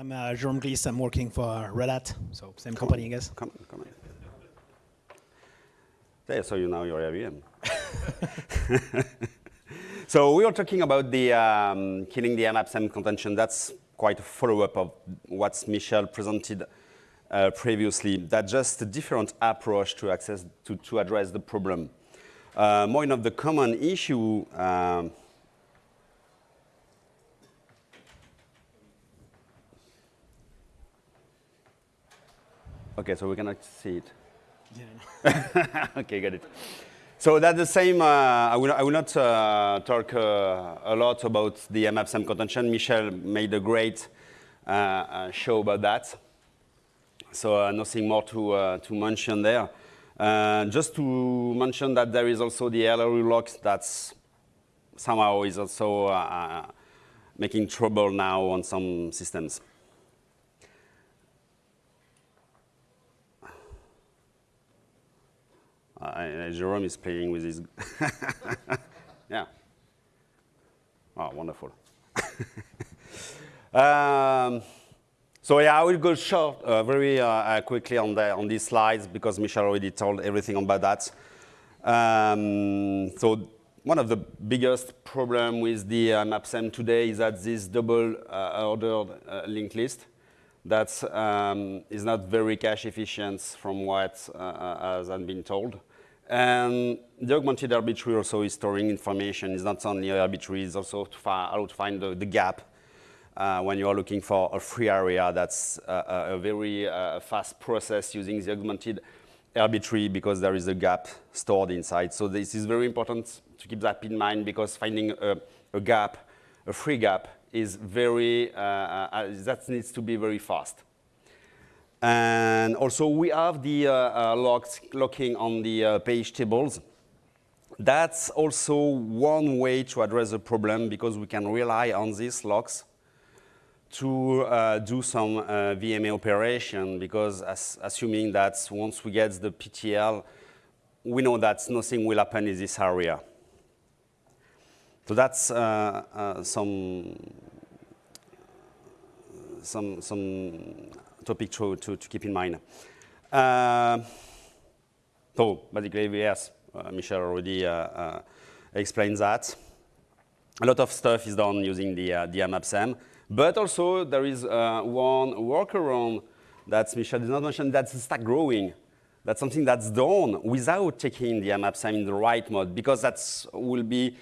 I'm uh, Jerome Glisse. I'm working for Red Hat, so same come company, on. I guess. Come, on, come on. There, so you know your IBM. so we were talking about the um, killing the MAPSEM contention. That's quite a follow-up of what Michel presented uh, previously. That's just a different approach to access to, to address the problem. Uh, more of the common issue um, Okay, so we cannot see it. Yeah. okay, got it. So that's the same. Uh, I, will, I will not uh, talk uh, a lot about the MAPSEM contention. Michel made a great uh, uh, show about that. So uh, nothing more to, to mention there. just to mention that there is also the LRU lock that's somehow is also making trouble now on some systems. Uh, Jerome is playing with his. yeah. Oh, wonderful. um, so yeah, I will go short, uh, very uh, uh, quickly on, the, on these slides because Michel already told everything about that. Um, so one of the biggest problem with the uh, MAPSEM today is that this double uh, ordered uh, linked list that um, is not very cache efficient from what has been told. And the augmented RB-tree also is storing information. It's not only RB-tree, it's also to how to find the, the gap uh, when you are looking for a free area. That's uh, a very uh, fast process using the augmented RB-tree because there is a gap stored inside. So this is very important to keep that in mind because finding a, a gap, a free gap, is very, uh, uh, that needs to be very fast. And also we have the uh, uh, locks, locking on the uh, page tables. That's also one way to address the problem because we can rely on these locks to uh, do some uh, VMA operation because as, assuming that once we get the PTL, we know that nothing will happen in this area. So that's uh, some, some, some topic to, to, to keep in mind. Uh, so basically, yes, uh, Michel already uh, explained that. A lot of stuff is done using the, uh, the MAPSEM, but also there is one workaround that Michel did not mention, that's stack growing. That's something that's done without taking the MAPSEM in the right mode, because that will be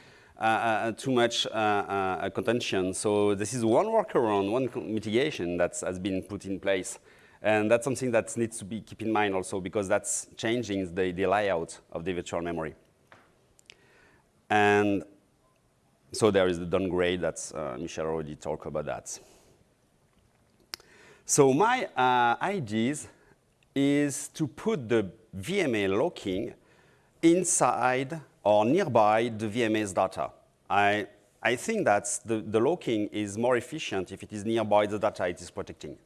too much uh, uh, contention. So this is one workaround, one mitigation that has been put in place. And that's something that needs to be keep in mind also because that's changing the, the layout of the virtual memory. And so there is the downgrade that's uh, Michel already talked about that. So my uh, ideas is to put the VMA locking inside or nearby the VMA's data. I, I think that the, the locking is more efficient if it is nearby the data it is protecting.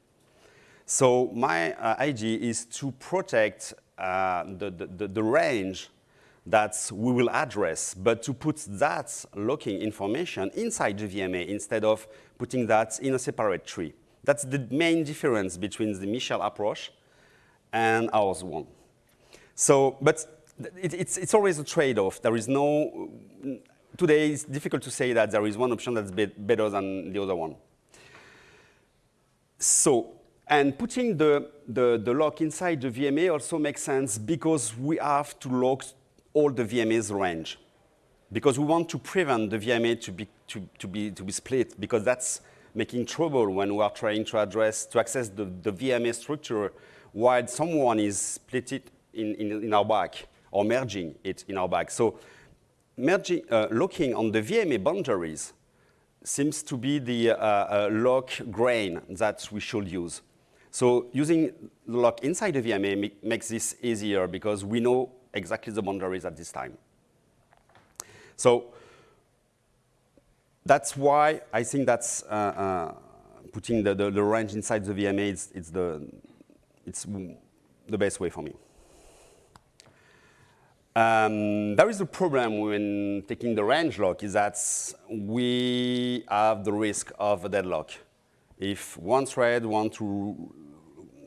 So my uh, idea is to protect uh, the, the, the, range that we will address, but to put that locking information inside the VMA instead of putting that in a separate tree. That's the main difference between the Michel approach and ours one. So, but it, it's, it's always a trade-off. There is no, today it's difficult to say that there is one option that's be better than the other one. So, and putting the, the, the lock inside the VMA also makes sense because we have to lock all the VMA's range. Because we want to prevent the VMA to be, to, to be, to be split because that's making trouble when we are trying to address, to access the, the VMA structure while someone is split it in, in, in our back or merging it in our bag. So merging, uh, looking on the VMA boundaries seems to be the uh, uh, lock grain that we should use. So using the lock inside the VMA makes this easier because we know exactly the boundaries at this time. So that's why I think that's uh, uh, putting the, the, the, range inside the VMA, it's, it's, the, it's the best way for me. Um, there is a problem when taking the range lock is that we have the risk of a deadlock. if one thread wants to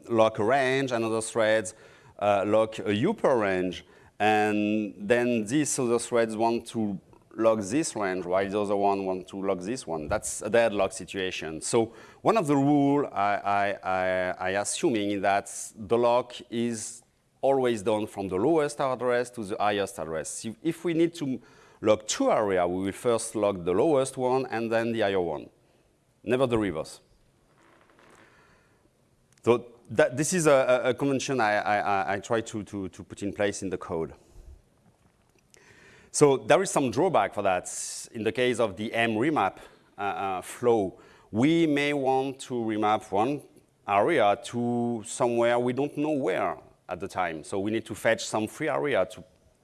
lock a range, another thread uh, lock a upper range, and then these other threads want to lock this range while the other one want to lock this one. That's a deadlock situation. So one of the rule I, I, I, I assuming is that the lock is always done from the lowest address to the highest address. If we need to log two areas, we will first log the lowest one and then the higher one, never the reverse. So that, this is a, a convention I, I, I try to, to, to put in place in the code. So there is some drawback for that. In the case of the mremap uh, uh, flow, we may want to remap one area to somewhere we don't know where at the time. So we need to fetch some free area to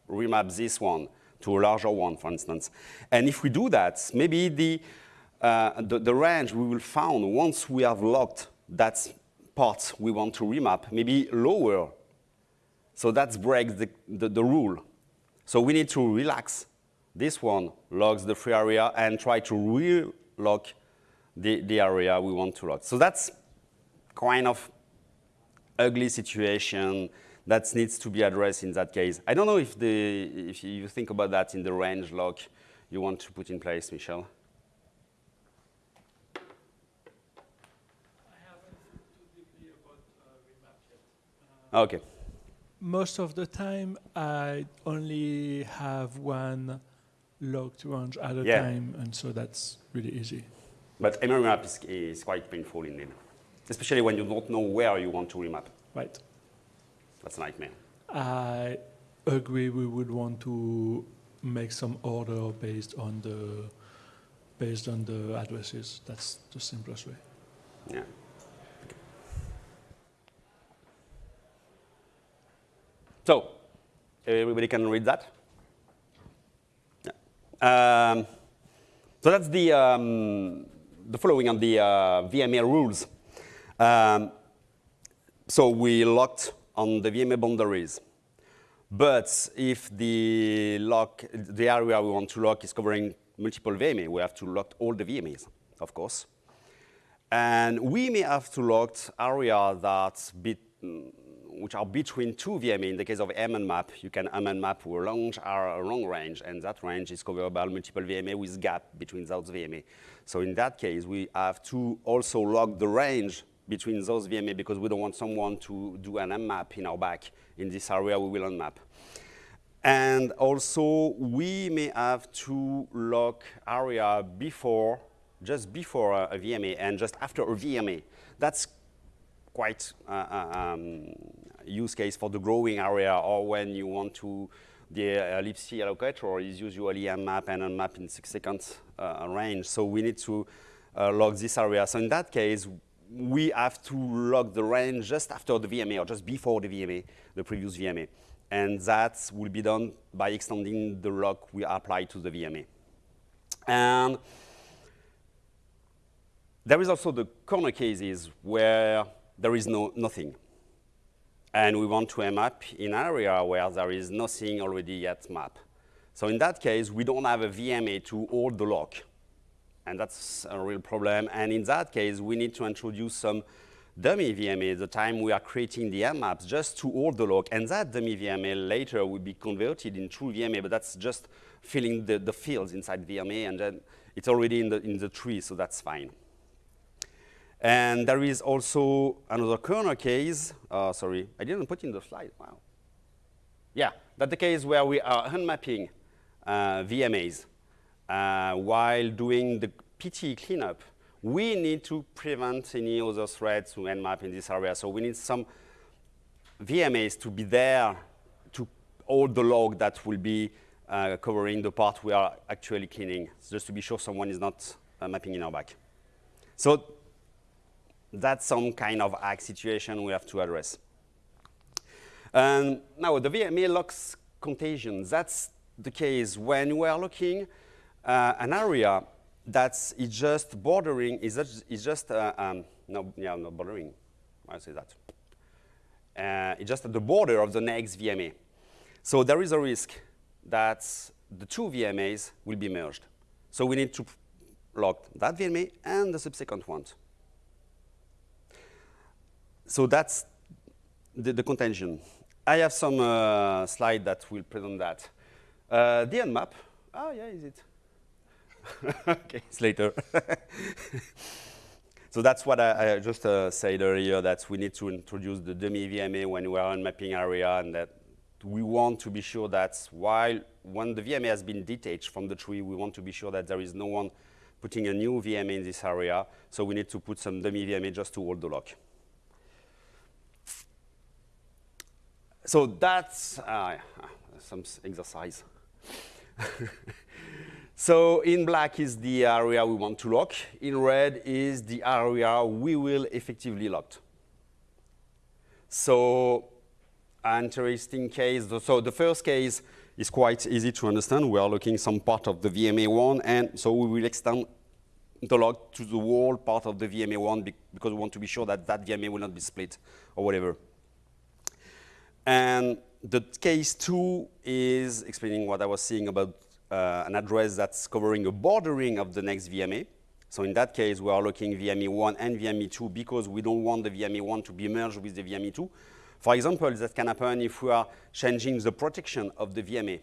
remap this one to a larger one, for instance. And if we do that, maybe the, uh, the, the, range we will found once we have locked that part we want to remap, maybe lower. So that breaks the, the, the rule. So we need to relax this one, locks the free area, and try to re-lock the, the area we want to lock. So that's kind of ugly situation that needs to be addressed in that case. I don't know if, the, if you think about that in the range lock you want to put in place, Michel. Uh, okay most of the time, I only have one locked range at a yeah. time, and so that's really easy. But memory map is, is quite painful indeed, especially when you don't know where you want to remap. Right. That's a nightmare. I agree. We would want to make some order based on the based on the addresses. That's the simplest way. Yeah. So everybody can read that? Yeah. Um, so that's the, um, the following on the uh, VMA rules. Um, so we locked on the VMA boundaries. But if the lock, the area we want to lock is covering multiple VMA, we have to lock all the VMAs, of course. And we may have to lock area that's bit, which are between two VMA. In the case of M and map, you can munmap a long, a long range, and that range is covered by multiple VMA with gap between those VMA. So in that case, we have to also lock the range between those VMA because we don't want someone to do an mmap in our back. In this area, we will unmap. And also, we may have to lock area before, just before a, a VMA and just after a VMA. That's quite uh, uh um, use case for the growing area or when you want to, the uh, allocator is usually a map and unmap in six seconds uh, range. So we need to uh, log this area. So in that case, we have to log the range just after the VMA or just before the VMA, the previous VMA. And that will be done by extending the lock we apply to the VMA. And there is also the corner cases where there is no nothing and we want to map in an area where there is nothing already yet mapped. So in that case, we don't have a VMA to hold the lock. And that's a real problem. And in that case, we need to introduce some dummy VMA the time we are creating the maps just to hold the log. And that dummy VMA later will be converted in true VMA, but that's just filling the, the fields inside VMA, and then it's already in the, in the tree, so that's fine. And there is also another corner case. Uh, sorry, I didn't put in the slide. Wow. Yeah, that's the case where we are unmapping uh, VMAs uh, while doing the PT cleanup. We need to prevent any other threads to unmap in this area. So we need some VMAs to be there to hold the log that will be uh, covering the part we are actually cleaning, just to be sure someone is not uh, mapping in our back. So that's some kind of hack situation we have to address. Um, now, the VMA locks contagion. That's the case when we are looking uh, an area that's is just bordering, is just, just uh, um, no, yeah, not bordering. I say that. Uh, it's just at the border of the next VMA. So there is a risk that the two VMAs will be merged. So we need to lock that VMA and the subsequent ones. so that's the, the contention. I have some uh, slide that will present that. Uh, the end map. Oh, yeah, is it? okay, it's later. so that's what I, I just uh, said earlier, that we need to introduce the dummy VMA when we are on mapping area, and that we want to be sure that while when the VMA has been detached from the tree, we want to be sure that there is no one putting a new VMA in this area. So we need to put some dummy VMA just to hold the lock. So that's uh, some exercise. so in black is the area we want to lock. In red is the area we will effectively lock. So interesting case. So the first case is quite easy to understand. We are looking some part of the VMA1, and so we will extend the lock to the whole part of the VMA1 because we want to be sure that that VMA will not be split or whatever. And the case two is explaining what I was saying about uh, an address that's covering a bordering of the next VMA. So in that case, we are looking VMA1 and VMA2 because we don't want the VMA1 to be merged with the VMA2. For example, that can happen if we are changing the protection of the VMA.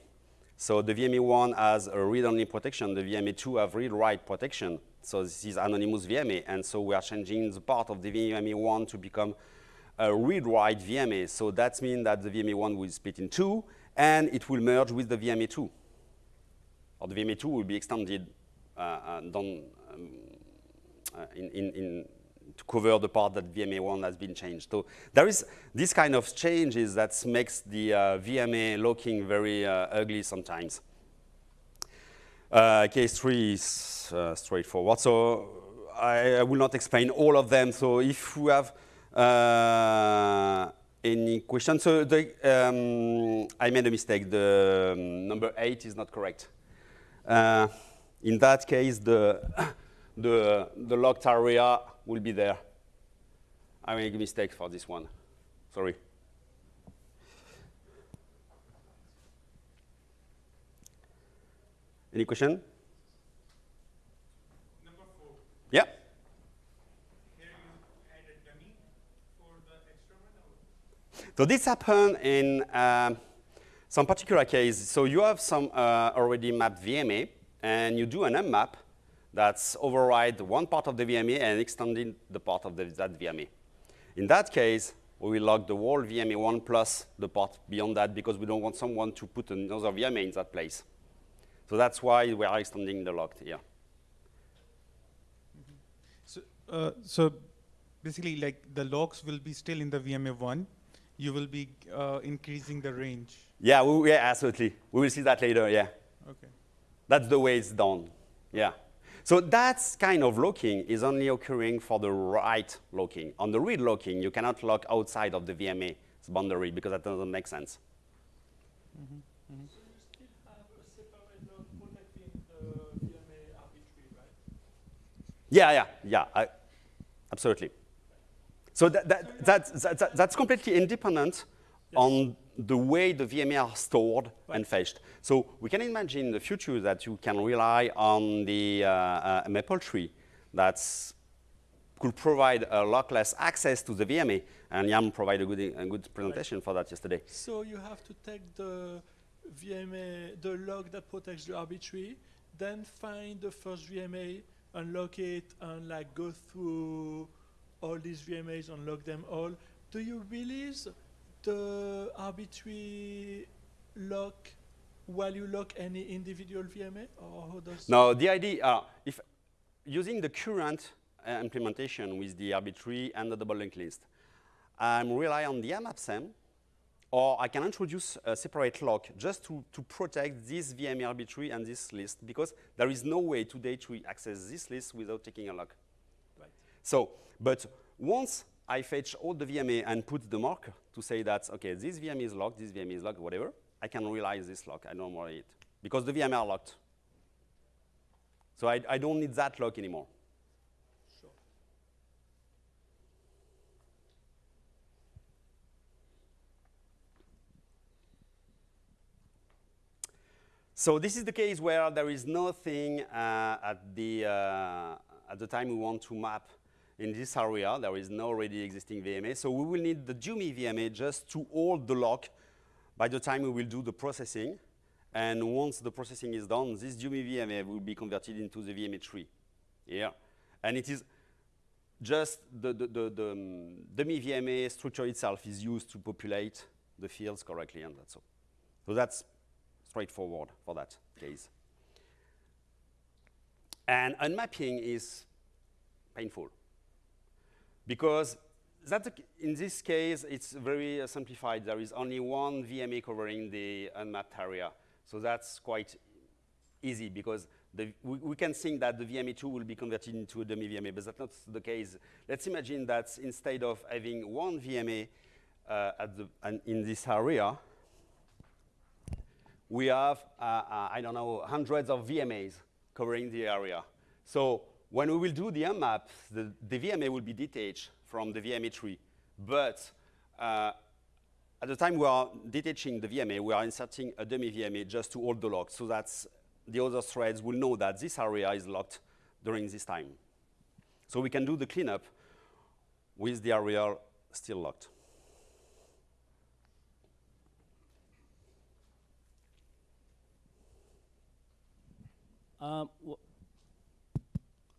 So the VMA1 has a read-only protection, the VMA2 have read-write protection. So this is anonymous VMA, and so we are changing the part of the VMA1 to become a read-write VMA. So that means that the VMA1 will split in two, and it will merge with the VMA2. Or the VMA2 will be extended um, in, in, in to cover the part that VMA1 has been changed. So there is this kind of changes that makes the uh, VMA looking very uh, ugly sometimes. Uh, case three is uh, straightforward. So I, I, will not explain all of them. So if you have uh, any questions, so the, um, I made a mistake. The um, number eight is not correct. Uh, in that case, the the the locked area will be there. I make a mistake for this one. Sorry. Any question? Number four. Yeah. Here you added dummy for the extra. So this happened in um, some particular case. So you have some uh, already mapped VMA, and you do an mmap that's override one part of the VMA and extending the part of the, that VMA. In that case, we will lock the whole VMA1 plus the part beyond that because we don't want someone to put another VMA in that place. So that's why we are extending the locked here. So, uh, so basically, like the logs will be still in the VMA1. You will be uh, increasing the range. Yeah, we, yeah, absolutely. We will see that later. Yeah. Okay. That's the way it's done. Yeah. So that kind of locking is only occurring for the write locking. On the read locking, you cannot lock outside of the VMA boundary because that doesn't make sense. Mm -hmm. Mm -hmm. So you still have a separate log protecting the VMA RB-tree, right? Yeah, yeah, yeah, I, absolutely. So that, that, that, that, that's completely independent yes. on the way the VMA are stored right. and fetched. So we can imagine in the future that you can rely on the uh, uh, maple tree that could provide a lockless access to the VMA. And Liam provided a good, a good presentation right. for that yesterday. So you have to take the VMA, the log that protects the RB-tree, then find the first VMA, unlock it, and like go through all these VMAs, unlock them all. Do you release the RB-tree lock while you lock any individual VMA, or how does? No, the idea, uh, if using the current uh, implementation with the RB-tree and the double linked list, I'm rely on the mmapsem, or I can introduce a separate lock just to, to protect this VMA RB-tree and this list, because there is no way today to access this list without taking a lock. Right. So, but once I fetch all the VMA and put the mark to say that, OK, this VMA is locked, this VMA is locked, whatever, I can realize this lock. I don't worry it. Because the VMA are locked. So I, I don't need that lock anymore. Sure. So this is the case where there is nothing uh, at, the, uh, at the time we want to map in this area. There is no already existing VMA. So we will need the dummy VMA just to hold the lock by the time we will do the processing. And once the processing is done, this dummy VMA will be converted into the VMA tree here. And it is just the, the, the, the um, VMA structure itself is used to populate the fields correctly, and that's all. So that's straightforward for that case. And unmapping is painful because that, in this case, it's very uh, simplified. There is only one VMA covering the unmapped area. So that's quite easy because the, we, we, can think that the VMA2 will be converted into a dummy VMA, but that's not the case. Let's imagine that instead of having one VMA uh, at the, in this area, we have, uh, uh, I don't know, hundreds of VMAs covering the area. So when we will do the unmap, the, the VMA will be detached from the VMA tree. But uh, at the time we are detaching the VMA, we are inserting a dummy VMA just to hold the lock so that the other threads will know that this area is locked during this time. So we can do the cleanup with the area still locked. Um,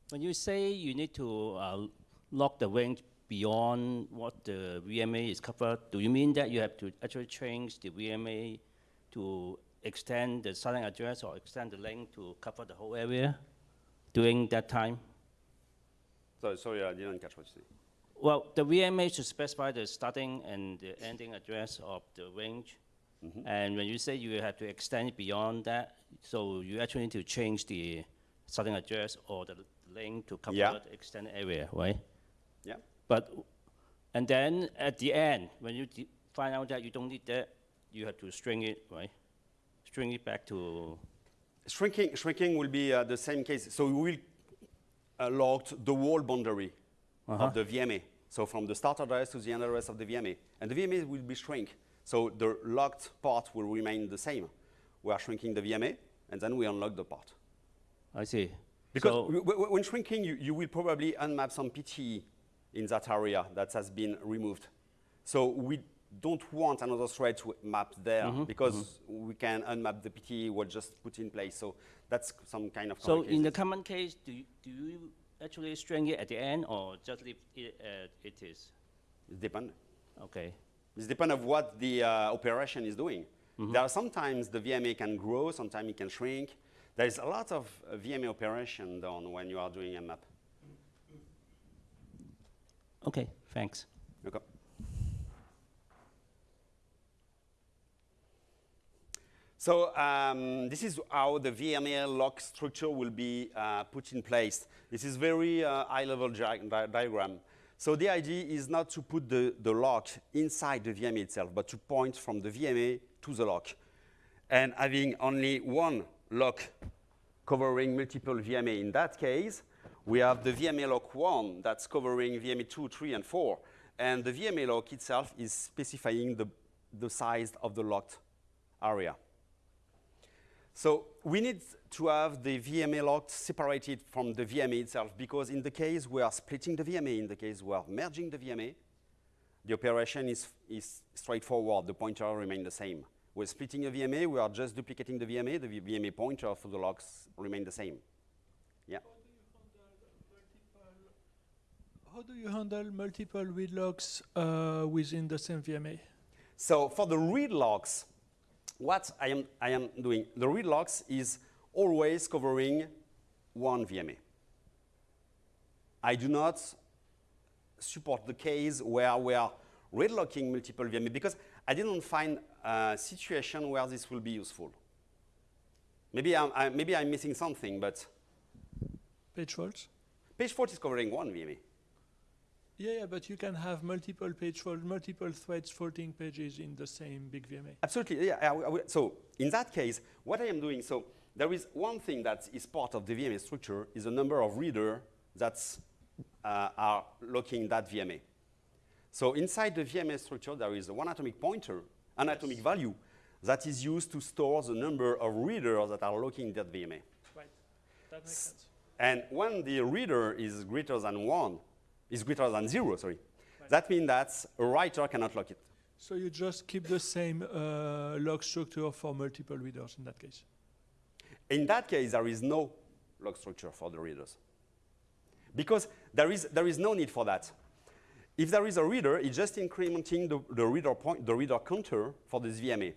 when you say you need to uh, lock the range beyond what the VMA is covered, do you mean that you have to actually change the VMA to extend the starting address or extend the length to cover the whole area during that time? Sorry, sorry, I didn't catch what you said. Well, the VMA should specify the starting and the ending address of the range. Mm -hmm. And when you say you have to extend it beyond that, so you actually need to change the starting address or the link to cover yeah. the extended area, right? Yeah. But, and then at the end, when you find out that you don't need that, you have to string it, right? String it back to. Shrinking, shrinking will be uh, the same case. So we will uh, log the whole boundary uh -huh. of the VMA. So from the start address to the end address of the VMA. And the VMA will be shrink. So the locked part will remain the same. We are shrinking the VMA, and then we unlock the part. I see. Because so when shrinking, you, you will probably unmap some PTE in that area that has been removed. So we don't want another thread to map there mm -hmm. because mm -hmm. we can unmap the PTE, we'll just put in place. So that's some kind of So in the common case, do you, do you actually string it at the end or just leave it as it is? It depends. Okay. It depends of what the uh, operation is doing. Mm -hmm. There are sometimes the VMA can grow, sometimes it can shrink. There's a lot of uh, VMA operation done when you are doing a map. Okay, thanks. Okay. So um, this is how the VMA lock structure will be uh, put in place. This is very uh, high-level di diagram. So the idea is not to put the, the lock inside the VMA itself, but to point from the VMA to the lock. And having only one lock covering multiple VMA in that case, we have the VMA lock 1 that's covering VMA 2, 3, and 4. And the VMA lock itself is specifying the, the size of the locked area. So we need to have the VMA locked separated from the VMA itself because in the case we are splitting the VMA, in the case we are merging the VMA, the operation is, is straightforward. The pointer remains the same. We're splitting a VMA, we are just duplicating the VMA. The VMA pointer for the locks remain the same. Yeah. How do you handle multiple read locks uh, within the same VMA? So for the read locks, what I am, I am doing, the read locks is always covering one VMA. I do not support the case where we are read locking multiple VMA because I didn't find a situation where this will be useful. Maybe I'm, I, maybe I'm missing something, but. Page faults? Page fault is covering one VMA. Yeah, yeah, but you can have multiple page fault, multiple threads faulting pages in the same big VMA. Absolutely, yeah. I, I, so in that case, what I am doing, so there is one thing that is part of the VMA structure is a number of reader that uh, are locking that VMA. So inside the VMA structure, there is a one atomic pointer, an yes. atomic value, that is used to store the number of readers that are locking that VMA. Right, that makes sense. And when the reader is greater than one, is greater than zero, sorry. That means that a writer cannot lock it. So you just keep the same uh, log structure for multiple readers in that case. In that case, there is no log structure for the readers. Because there is, there is no need for that. If there is a reader, it's just incrementing the, the, reader, point, the reader counter for this VMA.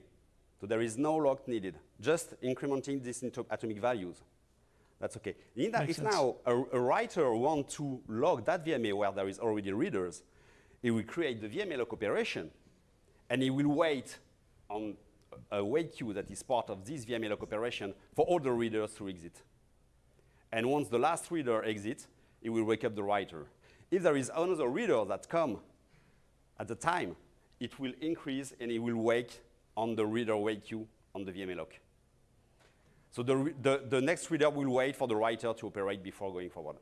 So there is no log needed, just incrementing these into atomic values. That's okay. In that, if sense. now a, a writer wants to log that VMA where there is already readers, it will create the VMA lock operation, and it will wait on a a wait queue that is part of this VMA lock operation for all the readers to exit. And once the last reader exits, it will wake up the writer. If there is another reader that come at the time, it will increase and it will wake on the reader wait queue on the VMA lock. So the, the, the next reader will wait for the writer to operate before going forward.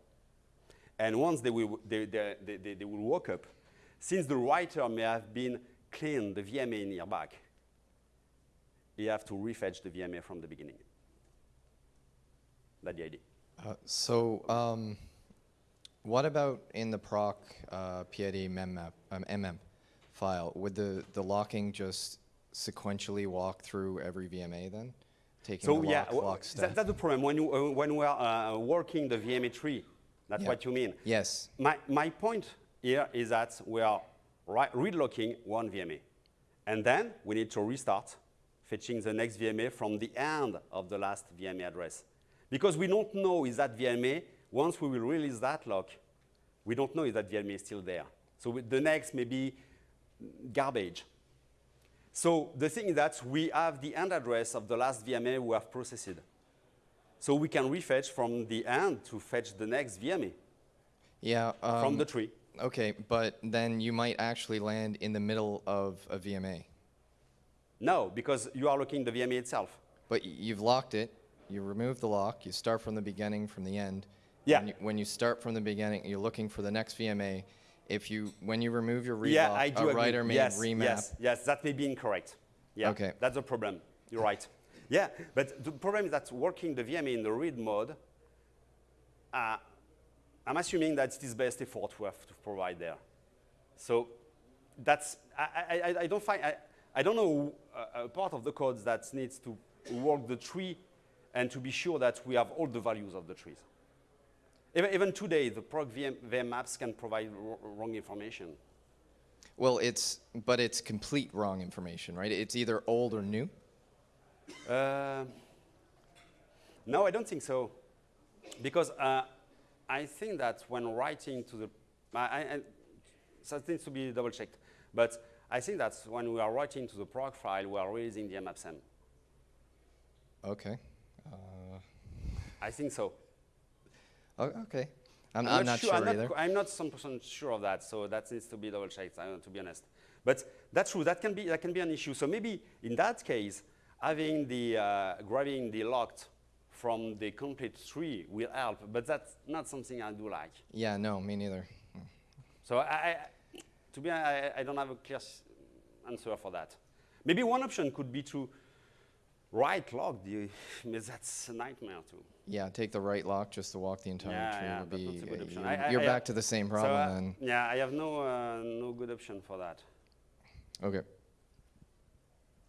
And once they will, they, they, they, they, they will wake up, since the writer may have been cleaned the VMA in your back, you have to refetch the VMA from the beginning. That's the idea. Uh, so, um, what about in the proc uh, PID memmap, um, mm file? Would the, the locking just sequentially walk through every VMA then? Taking So the yeah, lock, lock that, that's the problem. When, you, uh, when we are uh, working the VMA tree, that's Yeah. what you mean. Yes. My, my point here is that we are read-locking one VMA. And then we need to restart fetching the next VMA from the end of the last VMA address. Because we don't know is that VMA, once we will release that lock, we don't know if that VMA is still there. So the next may be garbage. So the thing is that we have the end address of the last VMA we have processed. So we can refetch from the end to fetch the next VMA Yeah. Um, from the tree. Okay, but then you might actually land in the middle of a VMA. No, because you are looking the VMA itself. But you've locked it, you remove the lock, you start from the beginning, from the end. Yeah. When you, when you start from the beginning, you're looking for the next VMA. If you, when you remove your read yeah, I do a writer may yes, remap. Yes, yes, that may be incorrect. Yeah, Okay. that's the problem. You're right. Yeah, but the problem is that working the VMA in the read mode, uh, I'm assuming that it is best effort we have to provide there. So that's, I, I, I- I don't find, I, I don't know a, a part of the code that needs to work the tree and to be sure that we have all the values of the trees. Even, even today, the proc VM, VM maps can provide wrong information. Well, it's, but it's complete wrong information, right? It's either old or new. Uh, no, I don't think so. Because uh, I think that when writing to the, I, I, it needs to be double checked. But I think that when we are writing to the proc file, we are releasing the mmapsem. Okay. Uh, I think so. Okay. I'm, I'm, not sure, I'm either. Not, I'm not some percent sure of that, so that needs to be double checked. To be honest. But that's true. That can be that can be an issue. So maybe in that case, having the uh, grabbing the locked from the complete tree will help. But that's not something I do like. Yeah, no, me neither. So I, I to be honest, I, I don't have a clear answer for that. Maybe one option could be to write log the, but that's a nightmare too. Yeah, take the right lock just to walk the entire Yeah, tree yeah, would be. not a good option. you- I- you're I- back to the same So, problem uh, then. yeah, I have no uh, no good option for that. Okay.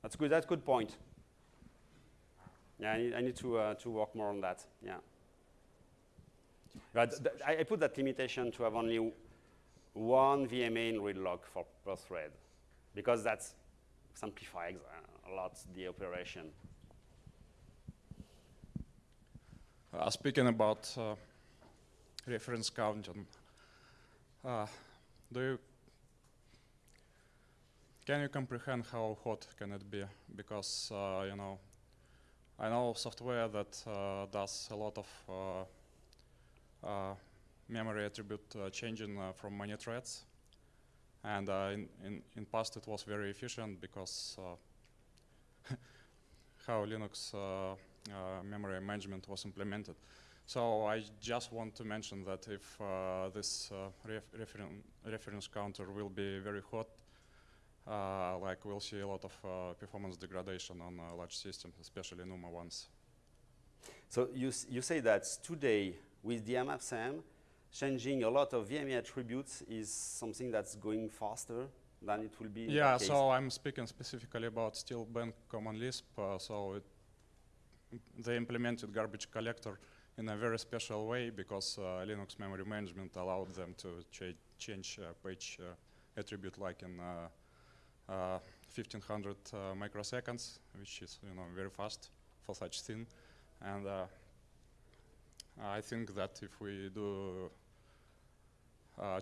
That's good. That's good point. Yeah, I need, I need to uh, to work more on that. Yeah. But I, I put that limitation to have only one VMA in read log for per thread, because that's simplifies a lot the operation. Uh, speaking about uh, reference counting, uh, do you can you comprehend how hot can it be? Because uh, you know, I know software that uh, does a lot of uh, memory attribute changing from many threads, and in, in in past it was very efficient because how Linux memory management was implemented. So I just want to mention that if uh, this uh, ref referen reference counter will be very hot, uh, like we'll see a lot of uh, performance degradation on uh, large systems, especially NUMA ones. So you, you say that today with the MFSM, changing a lot of VMA attributes is something that's going faster than it will be in Yeah, so I'm speaking specifically about Steel Bank Common Lisp. Uh, so it, they implemented garbage collector in a very special way because uh, Linux memory management allowed them to cha- change uh, page uh, attribute like in uh, uh, 1500 uh, microseconds, which is you know very fast for such thing. And I think that if we do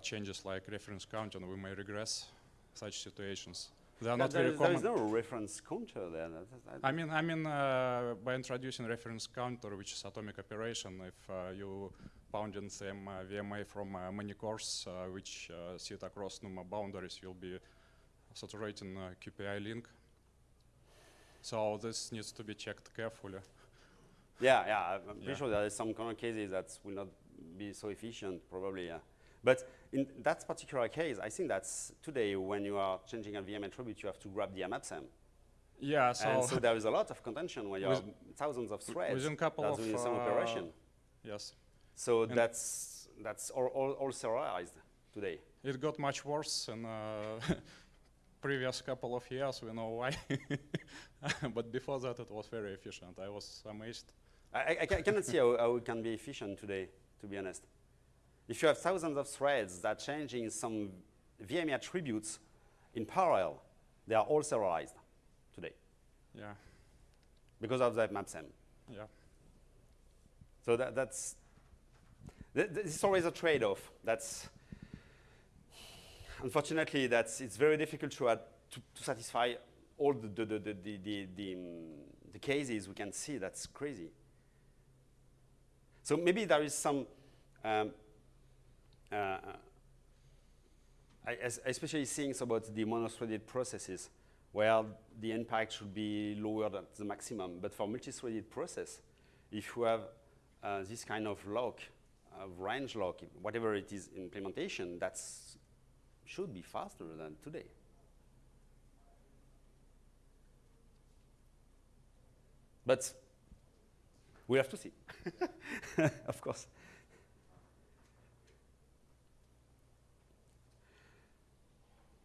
changes like reference counter, we may regress such situations. They are not there very is- there common. is no reference counter there. That- I mean, I mean, uh, by introducing reference counter, which is atomic operation, if uh, you pound in same uh, VMA from uh, many cores uh, which uh, sit across NUMA boundaries, you'll be saturating uh, QPI link. So this needs to be checked carefully. Yeah, yeah, I'm pretty Yeah. sure there is some corner cases that will not be so efficient, probably, yeah. But in that particular case, I think that's today when you are changing a VM attribute, you have to grab the MAPSEM. Yeah, so, and so there is a lot of contention when you have thousands of threads within couple of, doing some uh, operation. yes, So and- that's that's all, all, all serialized today. it got much worse in uh, previous couple of years. We know why, but before that, it was very efficient. I was amazed. I, I, I I cannot see how, how it can be efficient today, to be honest. If you have thousands of threads that are changing some VMA attributes in parallel, they are all serialized today Yeah, because of that MAPSEM. yeah. So that, that's, th- th- it's always a trade-off. That's, unfortunately, that's, it's very difficult to, add, to, to satisfy all the, the, the, the, the, the, the, um, the cases we can see. That's crazy. So maybe there is some, um, uh, I, es- especially things about the monothreaded processes, where the impact should be lower than the maximum. But for multi-threaded process, if you have uh, this kind of lock, of range lock, whatever it is implementation, that should be faster than today. But we have to see, of course.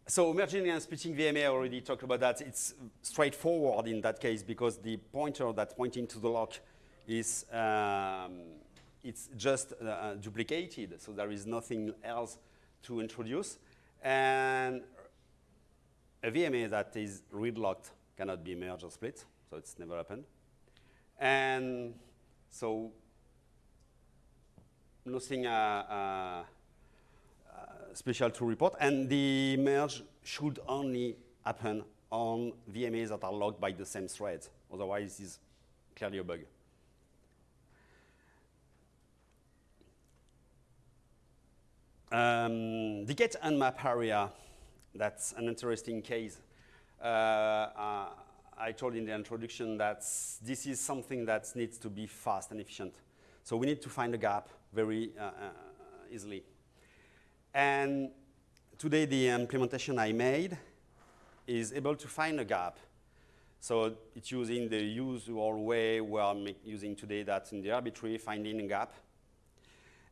So merging and splitting VMA, I already talked about that. It's straightforward in that case because the pointer that's pointing to the lock is um, it's just uh, duplicated, so there is nothing else to introduce. And a VMA that is read locked cannot be merged or split, so it's never happened. And so nothing uh, uh, special to report, and the merge should only happen on VMAs that are logged by the same thread. Otherwise, it's clearly a bug. Um, the get and map area, that's an interesting case. Uh, uh, I told in the introduction that this is something that needs to be fast and efficient. So we need to find a gap very uh, uh, easily. And today the um, implementation I made is able to find a gap. So it's using the usual way we are using today that in the RB-tree finding a gap.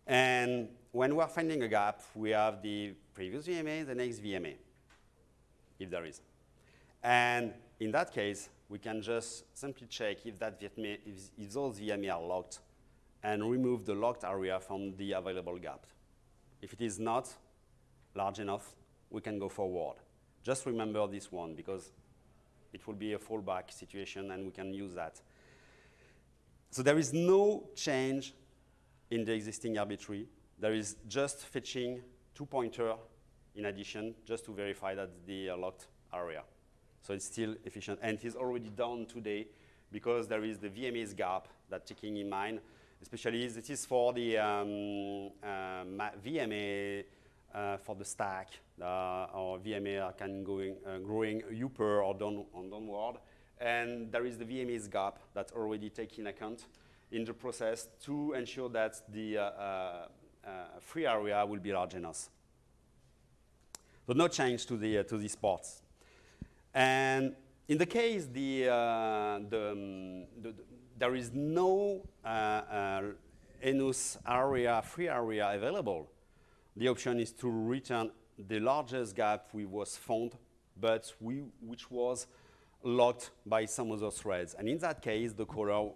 And when we are finding a gap, we have the previous VMA, the next VMA, if there is. And in that case, we can just simply check if, that VMA, if, if those VMA are locked and remove the locked area from the available gap. If it is not large enough, we can go forward. Just remember this one because it will be a fallback situation and we can use that. So there is no change in the existing RB-tree. There is just fetching two pointer in addition just to verify that the uh, locked area. So it's still efficient and it is already done today because there is the VMA's gap that taking in mind, especially this is for the um, uh, VMA uh, for the stack uh, or VMA can going growing upper or down or downward, and there is the VMA's gap that's already taken account in the process to ensure that the uh, uh, free area will be large enough. So no change to the uh, to these ports. And in the case the, uh, the, um, the, the there is no uh, uh, enough area, free area available, the option is to return the largest gap we was found, but we, which was locked by some other threads. And in that case, the caller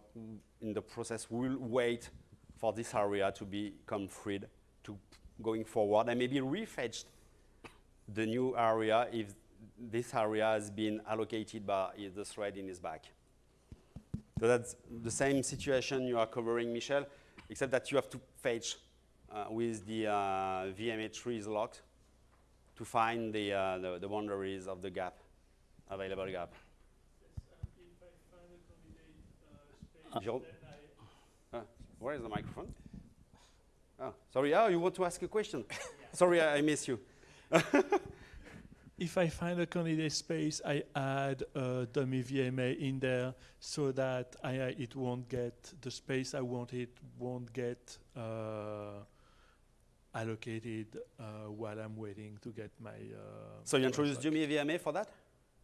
in the process will wait for this area to become freed to going forward and maybe refetch the new area if this area has been allocated by the thread in his back. So that's the same situation you are covering, Michel, except that you have to fetch uh, with the uh, VMA trees locked to find the, uh, the, the boundaries of the gap, available gap. If I find a candidate uh, space, Jérôme? then I where is the microphone? Oh, sorry. Oh, you want to ask a question? sorry, I, I miss you. If I find a candidate space, I add a dummy VMA in there so that I, uh, it won't get the space I want it won't get uh, allocated uh, while I'm waiting to get my. Uh, So you introduce back. Jimmy VMA for that?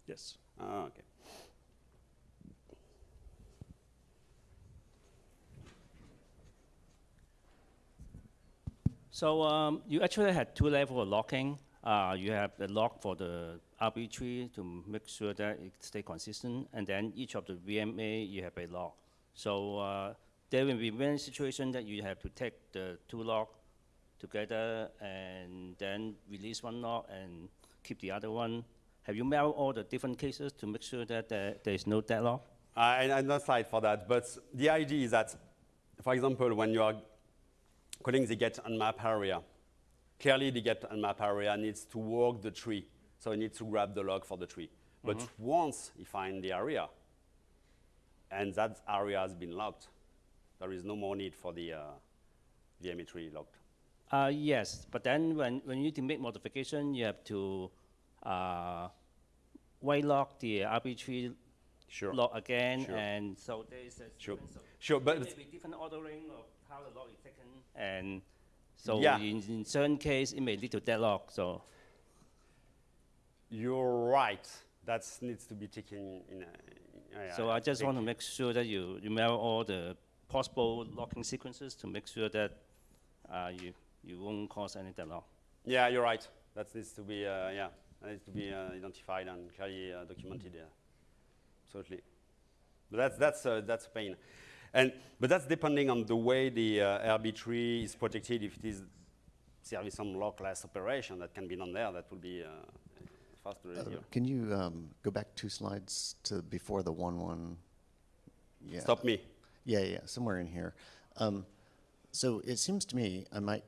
Yes. Oh, okay. So um, you actually had two levels of locking. Uh, you have the lock for the RB tree to make sure that it stay consistent, and then each of the VMA you have a lock. So uh, there will be many situations that you have to take the two lock together and then release one lock and keep the other one. Have you mapped all the different cases to make sure that there, is no deadlock? I, I'm not slide for that, but the idea is that, for example, when you are calling the get unmap area, clearly the get unmap area needs to walk the tree, so it needs to grab the log for the tree. But once you find the area, and that area has been locked, there is no more need for the uh, VMA tree locked. Uh, yes, but then when, when you need to make modification, you have to uh, white lock the RB tree Sure. lock again, Sure. and so there is a Sure. Sure, but there may different ordering of how the lock is taken, and so Yeah. in, in certain case it may lead to deadlock. So you're right. That needs to be taken in. A, yeah, so I just want to make sure that you remember all the possible locking sequences to make sure that uh, you you won't cause any deadlock. Yeah, you're right. That needs to be, uh, yeah, that needs to be uh, identified and clearly uh, documented. Yeah, absolutely. But that's that's uh, that's a pain, and but that's depending on the way the uh, RB tree is protected. If it is serving some lockless operation that can be done there, that will be uh, faster Uh. Can you um, go back two slides to before the one one? Yeah. Stop me. Yeah, yeah, somewhere in here. Um, so it seems to me, I might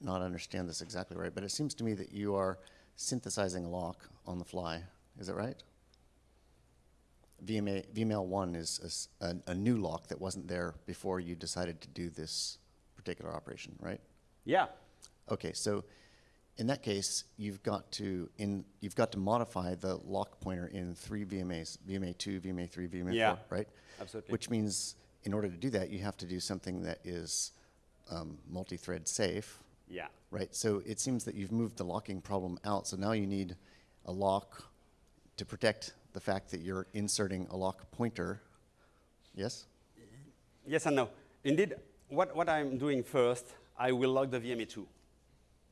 not understand this exactly right, but it seems to me that you are synthesizing a lock on the fly. Is that right? VMA, VML1 is a new lock that wasn't there before you decided to do this particular operation, right? Yeah. Okay, so in that case, you've got to in you've got to modify the lock pointer in three VMAs: VMA two, VMA three, VMA Yeah, four, right? absolutely. Which means, in order to do that, you have to do something that is um, multi-thread safe, Yeah. right? So it seems that you've moved the locking problem out. So now you need a lock to protect the fact that you're inserting a lock pointer. Yes. Yes and no. Indeed, what, what I'm doing first, I will lock the VMA2.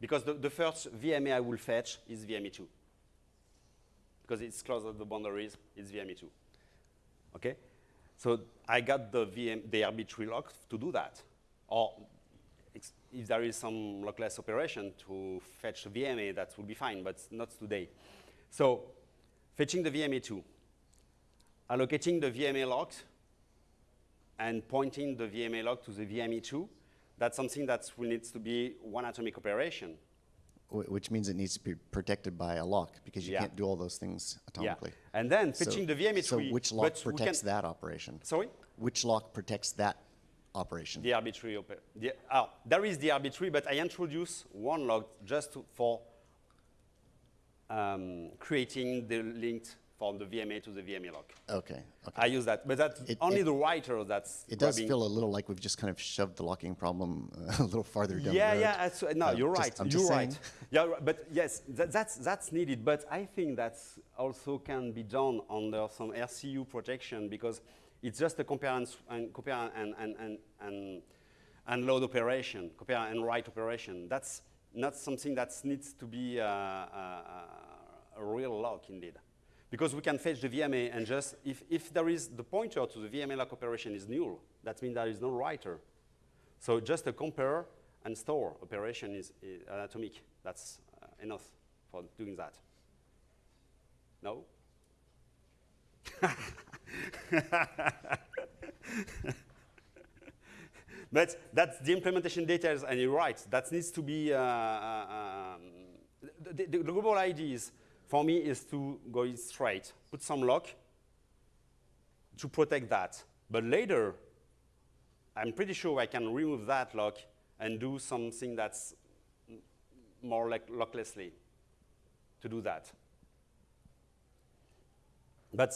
Because the, the first VMA I will fetch is VMA2. Because it's close to the boundaries, it's VMA2. Okay? So I got the VM, the RB tree lock to do that. Or if there is some lockless operation to fetch VMA, that will be fine, but not today. So fetching the VMA2, allocating the VMA lock, and pointing the VMA log to the VMA2, that's something that will needs to be one atomic operation. Which means it needs to be protected by a lock because you Yeah. can't do all those things atomically. Yeah. And then So- fetching the VMA3. So which lock protects that operation? Sorry? Which lock protects that operation? The RB tree oper- the, oh, there is the RB tree, but I introduce one log just to, for um, creating the link from the VMA to the VMA log. Okay, okay. I use that, but that's It- only it- the writer that's It does grabbing- feel a little like we've just kind of shoved the locking problem uh, a little farther down yeah, yeah, no, Uh, you're just- right. I'm you're just right. Yeah, but yes, that, that's that's needed. But I think that's also can be done under some RCU protection because it's just a compare and, compare and and and, and and load operation, compare and write operation. That's not something that needs to be uh, uh, a real lock indeed. Because we can fetch the VMA and just, if, if there is the pointer to the VMA lock operation is null, that means there is no writer. So just a compare and store operation is, is atomic. That's uh, enough for doing that. No? but that's the implementation details, and you're right. That needs to be. Uh, uh, um, the, the, the, global idea is, for me, is to go straight, put some lock to protect that. But later, I'm pretty sure I can remove that lock and do something that's more like locklessly to do that. But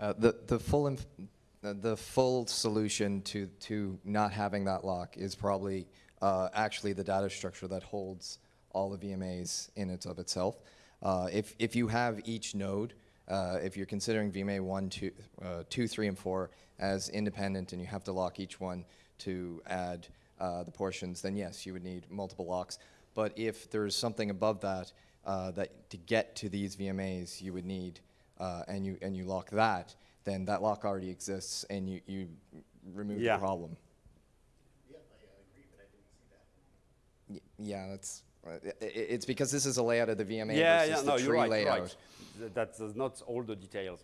Uh, the the full uh, the full solution to to not having that lock is probably uh, actually the data structure that holds all the VMAs in it of itself. Uh, if if you have each node, uh, if you're considering VMA one, two, uh, two, three, and four as independent, and you have to lock each one to add the portions, then yes, you would need multiple locks. But if there's something above that, that to get to these VMAs, you would need uh, and you and you lock that, then that lock already exists, and you you remove Yeah. the problem. Yeah, I agree, but I didn't see that. Y- yeah, that's. Uh, i- i- it's because this is a layout of the VMA yeah, versus yeah, the no, tree you're right, you're layout. right. Th- That's uh, not all the details.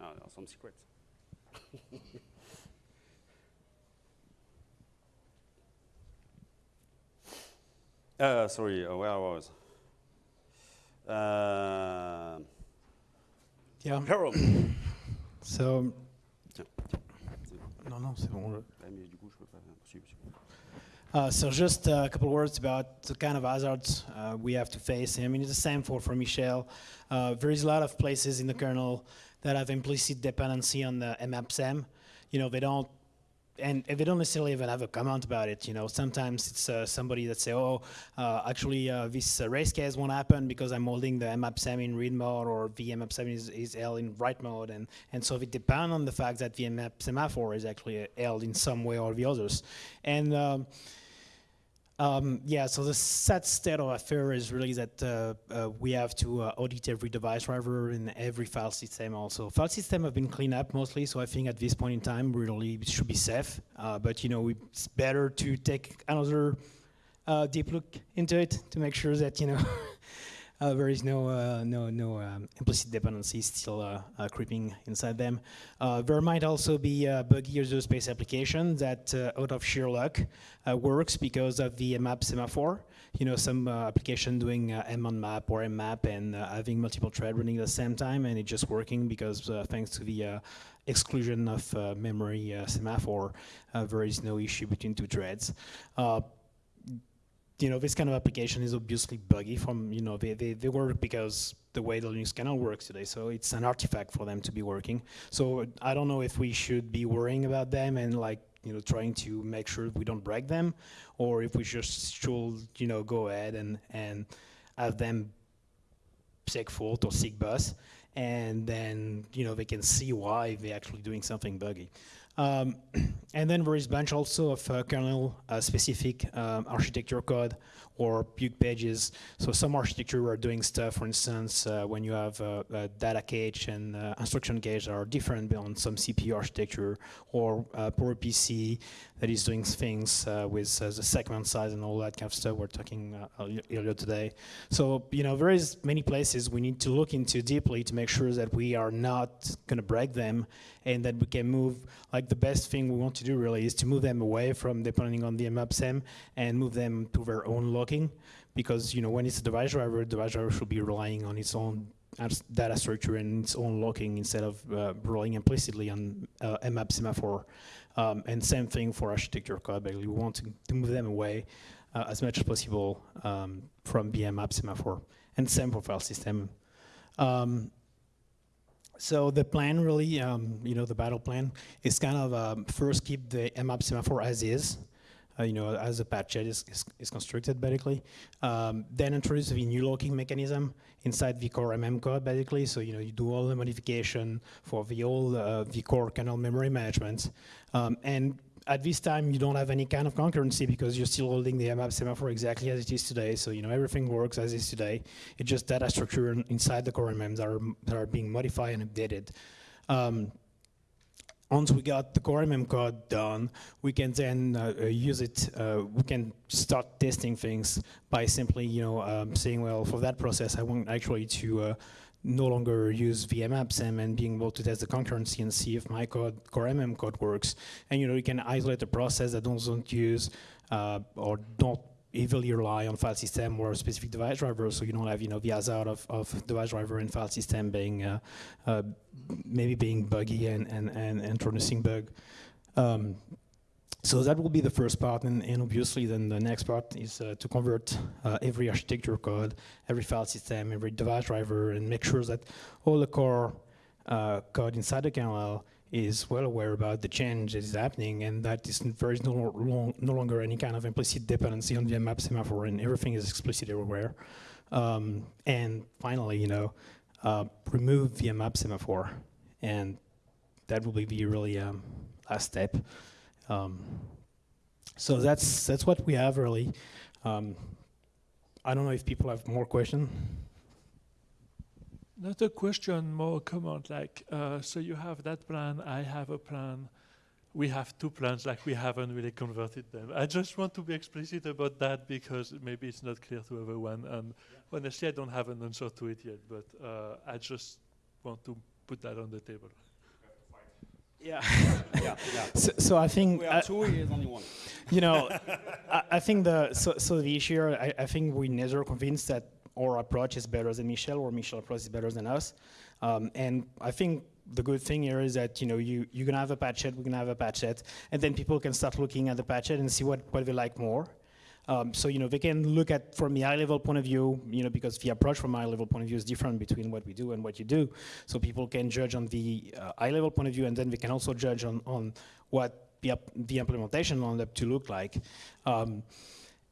No, no, some secrets. uh, sorry, uh, where I was. Uh, Yeah. Harold. So, Tiens. no, no, c'est bon. Ouais, mais du coup, je peux pas poursuivre, poursuivre. Uh, so just a couple words about the kind of hazards uh, we have to face. I mean, it's the same for, for Michel. Uh, there is a lot of places in the kernel that have implicit dependency on the mmapsem. You know, they don't, and they don't necessarily even have a comment about it. You know, sometimes it's uh, somebody that say, oh, uh, actually uh, this uh, race case won't happen because I'm holding the mmapsem in read mode or the mmapsem is, is held in write mode. And, and so it depends on the fact that the mmap semaphore is actually held in some way or the others. And um, um, yeah, so the sad state of affair is really that uh, uh, we have to uh, audit every device driver and every file system also. File system have been cleaned up mostly, so I think at this point in time, really it should be safe. Uh, but you know, it's better to take another uh, deep look into it to make sure that you know there is no uh, no no um, implicit dependency still uh, uh, creeping inside them. There might also be a buggy user space application that, out of sheer luck, works because of the map semaphore. You know, some application doing munmap or mmap and uh, having multiple thread running at the same time, and it's just working because thanks to the exclusion of uh, memory uh, semaphore, uh, there is no issue between two threads. You know, this kind of application is obviously buggy from, you know, they, they, they work because the way the Linux kernel works today. So it's an artifact for them to be working. So I don't know if we should be worrying about them and like, you know, trying to make sure we don't break them or if we just should, you know, go ahead and, and have them segfault or SIGBUS and then, you know, they can see why they're actually doing something buggy. Um, and then there is bunch also of uh, kernel uh, specific um, architecture code or Buke pages. So some architecture are doing stuff, for instance, uh, when you have uh, a data cache and uh, instruction cache that are different on some CPU architecture or uh, PowerPC that is doing things uh, with uh, the segment size and all that kind of stuff we're talking uh, earlier- today. So, you know, there is many places we need to look into deeply to make sure that we are not going to break them and that we can move, like the best thing we want to do really is to move them away from depending on the mmapsem and move them to their own locking because, you know, when it's a device driver, the device driver should be relying on its own data structure and its own locking instead of uh, relying implicitly on uh, mmap semaphore. Um, and same thing for architecture code. We want to, to move them away uh, as much as possible um, from the mmap semaphore. And same for file system. Um, so the plan really, um, you know, the battle plan is kind of um, first keep the mmap semaphore as is. Uh, you know, as the patchet is, is, is constructed, basically. Um, then introduce the new locking mechanism inside the core MM code, basically. So, you know, you do all the modification for the old uh, the core kernel memory management. Um, and at this time, you don't have any kind of concurrency because you're still holding the MAP semaphore exactly as it is today. So, you know, everything works as is today. It's just data structure inside the core MMs that are, that are being modified and updated. Um, once we got the core MM code done, we can then uh, uh, use it. Uh, we can start testing things by simply, you know, um, saying, well, for that process, I want actually to uh, no longer use mmapsem and being able to test the concurrency and see if my code, core MM code works. And you know, you can isolate the process that doesn't use uh, or don't heavily rely on file system or specific device driver, so you don't have you know the hazard of, of device driver and file system being uh, uh, maybe being buggy and, and, and introducing bug. Um, so that will be the first part, and, and obviously then the next part is uh, to convert uh, every architecture code, every file system, every device driver, and make sure that all the core uh, code inside the kernel is well aware about the change that is happening, and that is there is no, long, no longer any kind of implicit dependency on the map semaphore, and everything is explicit everywhere. Um, and finally, you know, uh, remove the map semaphore, and that will be the really um, last step. Um, so that's that's what we have really. Um, I don't know if people have more questions. Not a question, more comment. Like, uh, so you have that plan, I have a plan. We have two plans, like we haven't really converted them. I just want to be explicit about that because maybe it's not clear to everyone. And honestly, I don't have an answer to it yet, but uh, I just want to put that on the table. Yeah. yeah, yeah. So, so I think We I- are two, he is only one. you know, I, I think the so, so the issue I, I think we never convinced that our approach is better than Michel or Michel approach is better than us. Um, and I think the good thing here is that you know you you're gonna have a patch set, we're gonna have a patch set, and then people can start looking at the patch set and see what, what they like more. Um, so you know they can look at from the high level point of view, you know, because the approach from high level point of view is different between what we do and what you do. So people can judge on the uh, high level point of view, and then they can also judge on on what the, the implementation will end up to look like. Um,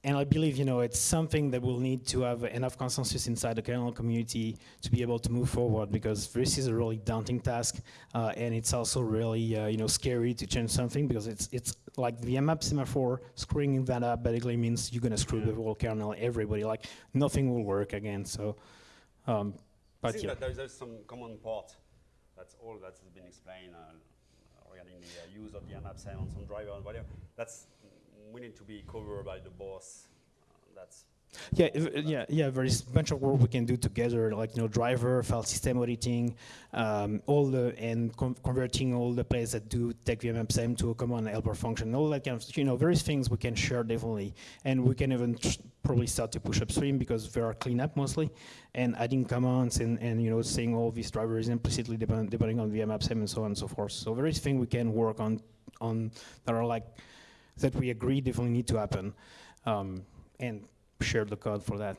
and I believe, you know, it's something that we'll need to have enough consensus inside the kernel community to be able to move forward because this is a really daunting task, uh, and it's also really, uh, you know, scary to change something because it's it's like the map semaphore screwing that up basically means you're gonna screw the whole kernel, everybody, like nothing will work again. So, um, I but think yeah. that there's, there's some common part. That's all that has been explained uh, regarding the uh, use of the MAP on some driver and whatever. That's we need to be covered by the boss. That's Yeah, yeah, yeah. There is a bunch of work we can do together, like you know, driver, file system auditing, um, all the and con- converting all the places that do take VMM to a common helper function, all that kind of you know, various things we can share definitely, and we can even probably start to push upstream because there are cleanup mostly, and adding commands and, and you know saying all these drivers implicitly depend, depending on VMM and so on and so forth. So various things we can work on on that are like that we agree definitely need to happen, um, and share the code for that.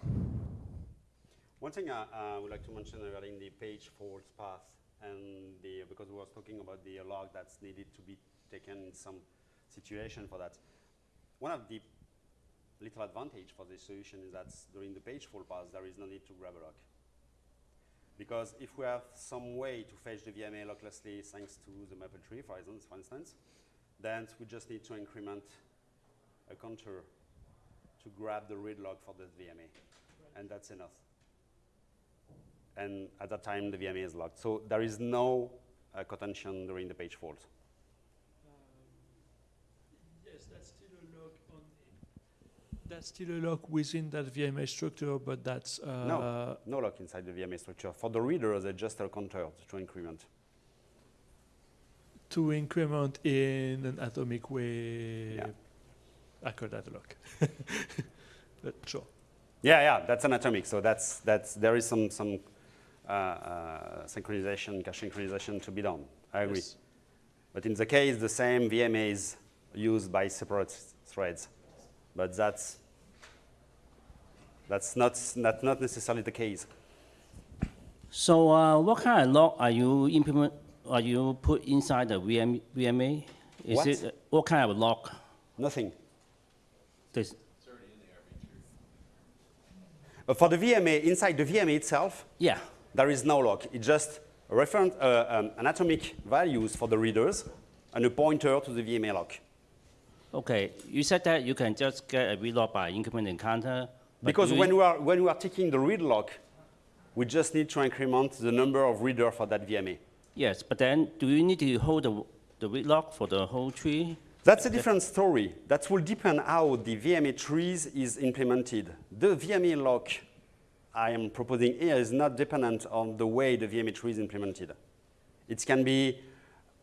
One thing I, would like to mention regarding the page fault path and the, because we was talking about the log that's needed to be taken in some situation for that. One of the little advantage for this solution is that during the page fault path, there is no need to grab a log. Because if we have some way to fetch the VMA locklessly thanks to the maple tree, for instance, for instance, then we just need to increment a counter to grab the read log for this VMA, and that's enough and at that time the VMA is locked. So there is no uh, contention during the page fault. Yes, that's still a lock on. That's still a lock within that VMA structure, but that's uh, No. No lock inside the VMA structure. For the reader, they just a counter to increment. To increment in an atomic way. Yeah. I call that a lock. but sure. Yeah, yeah, that's an atomic. So that's that's there is some some uh, uh, synchronization, cache synchronization to be done. I agree. Yes. But in the case, the same VMA is used by separate threads, but that's that's not not not necessarily the case. So uh, what kind of lock are you implement, are you put inside the VM, VMA? Is What? it, uh, what kind of lock? Nothing. This, Uh, for the VMA, inside the VMA itself, yeah, there is no lock. It's just reference, uh, um, an atomic values for the readers and a pointer to the VMA lock. okay. You said that you can just get a read lock by increment encounter. but Because when we, are, when we are taking the read lock, we just need to increment the number of reader for that VMA. Yes, but then do you need to hold the, the log for the whole tree? That's a different story. That will depend how the VMA trees is implemented. The VMA lock I am proposing here is not dependent on the way the VMA tree is implemented. It can be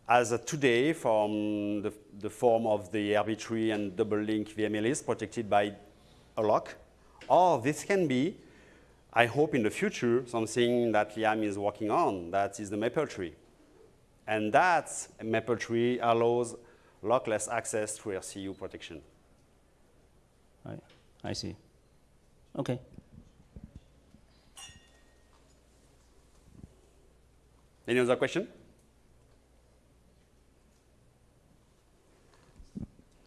as today from the, the form of the RB tree and double link VMA list protected by a lock, or this can be, I hope in the future, something that Liam is working on, that is the maple tree. And that maple tree allows lockless access through RCU protection. I, I see. Okay. Any other question?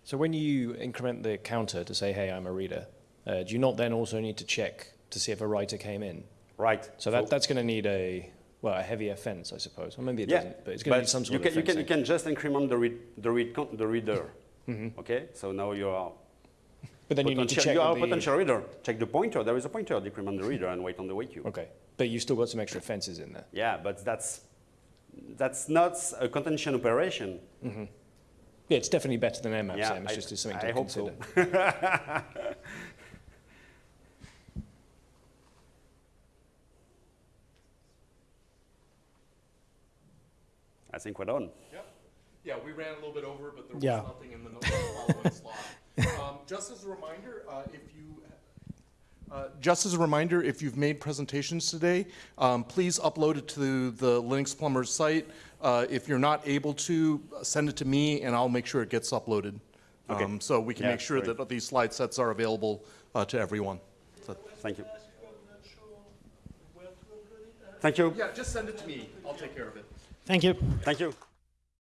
So when you increment the counter to say, hey, I'm a reader, uh, do you not then also need to check to see if a writer came in? Right. So that, that's going to need a, well, a heavier fence, I suppose. Or maybe it yeah, doesn't, but it's going to need some sort you can, of you can, you can just increment the, read, the, read, the reader. Mm-hmm. Okay, so now you are But then you need to check you are a potential reader. Check the pointer. There is a pointer. Decrement the reader and wait on the wait queue. Okay, but you've still got some extra fences in there. Yeah, but that's that's not a contention operation. Yeah, it's definitely better than MMAP, Yeah, It's I- just something I to hope so. I think we're done. Yep. Yeah, we ran a little bit over, but there was Yeah. nothing in the following slide. Um, Just as a reminder, uh, if you, uh, just as a reminder, if you've made presentations today, um, please upload it to the Linux Plumbers site. Uh, If you're not able to, uh, send it to me, and I'll make sure it gets uploaded. Okay. Um, So we can Yeah, make sure great. that these slide sets are available uh, to everyone. So- Thank you. Ask if I'm not sure where to upload it. Thank you. Yeah, just send it to me. I'll take care of it. Thank you. Thank you.